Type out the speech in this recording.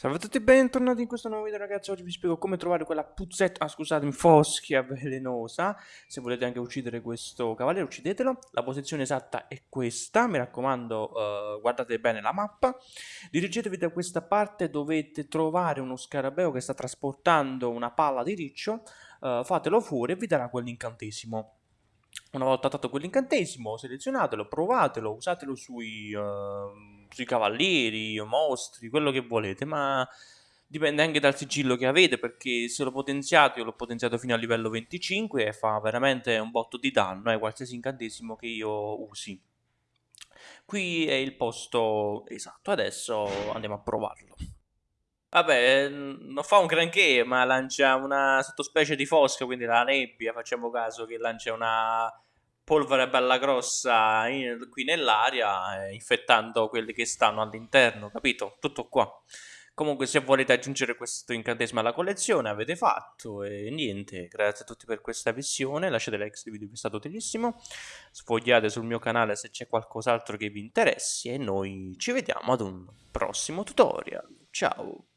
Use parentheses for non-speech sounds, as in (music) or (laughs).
Salve a tutti e bentornati in questo nuovo video ragazzi, oggi vi spiego come trovare quella puzzetta, ah scusatemi, foschia (laughs) velenosa. Se volete anche uccidere questo cavaliere uccidetelo. La posizione esatta è questa, mi raccomando uh, guardate bene la mappa. Dirigetevi da questa parte, dovete trovare uno scarabeo che sta trasportando una palla di riccio uh, Fatelo fuori e vi darà quell'incantesimo. Una volta dato quell'incantesimo, selezionatelo, provatelo, usatelo sui, uh, sui cavalieri, mostri, quello che volete, ma dipende anche dal sigillo che avete, perché se lo potenziate, io l'ho potenziato fino a livello 25 e fa veramente un botto di danno, eh, qualsiasi incantesimo che io usi. Qui è il posto esatto, adesso andiamo a provarlo. Vabbè, non fa un granché, ma lancia una sottospecie di fosca, quindi la nebbia, facciamo caso che lancia una polvere bella grossa in, qui nell'aria, eh, infettando quelli che stanno all'interno, capito? Tutto qua. Comunque se volete aggiungere questo incantesimo alla collezione avete fatto e niente, grazie a tutti per questa visione, lasciate like se il video vi è stato utilissimo, sfogliate sul mio canale se c'è qualcos'altro che vi interessi e noi ci vediamo ad un prossimo tutorial, ciao!